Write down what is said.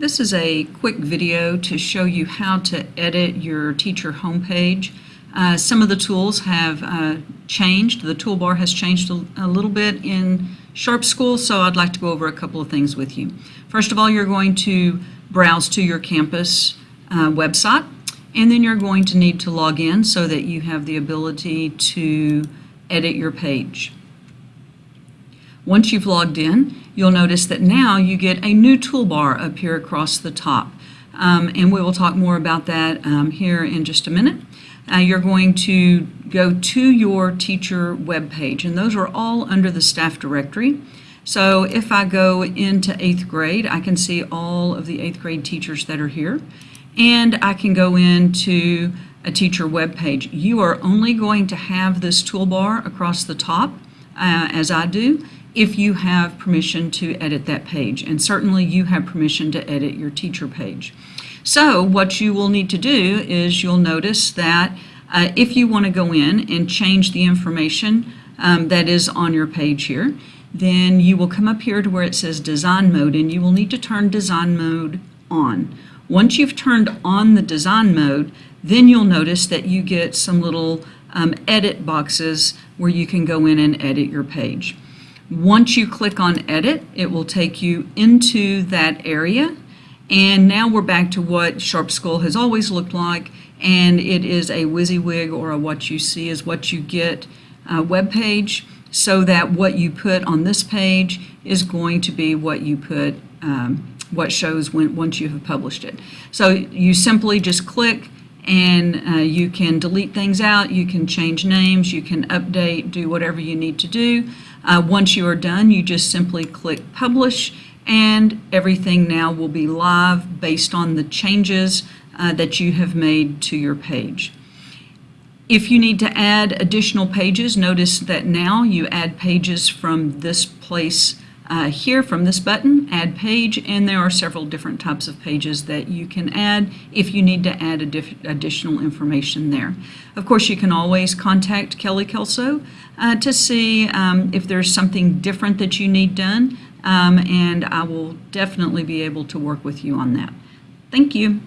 This is a quick video to show you how to edit your teacher homepage. Uh, some of the tools have uh, changed. The toolbar has changed a, a little bit in Sharp School, so I'd like to go over a couple of things with you. First of all, you're going to browse to your campus uh, website, and then you're going to need to log in so that you have the ability to edit your page. Once you've logged in, you'll notice that now you get a new toolbar up here across the top. Um, and we will talk more about that um, here in just a minute. Uh, you're going to go to your teacher web page, and those are all under the staff directory. So if I go into 8th grade, I can see all of the 8th grade teachers that are here. And I can go into a teacher web page. You are only going to have this toolbar across the top, uh, as I do, if you have permission to edit that page. And certainly you have permission to edit your teacher page. So what you will need to do is you'll notice that uh, if you want to go in and change the information um, that is on your page here, then you will come up here to where it says design mode and you will need to turn design mode on. Once you've turned on the design mode, then you'll notice that you get some little um, edit boxes where you can go in and edit your page. Once you click on edit, it will take you into that area. And now we're back to what Sharp School has always looked like, and it is a WYSIWYG or a what you see is what you get uh, web page, so that what you put on this page is going to be what you put, um, what shows when, once you have published it. So you simply just click and uh, you can delete things out, you can change names, you can update, do whatever you need to do. Uh, once you are done, you just simply click publish and everything now will be live based on the changes uh, that you have made to your page. If you need to add additional pages, notice that now you add pages from this place uh, here from this button, Add Page, and there are several different types of pages that you can add if you need to add additional information there. Of course, you can always contact Kelly Kelso uh, to see um, if there's something different that you need done, um, and I will definitely be able to work with you on that. Thank you.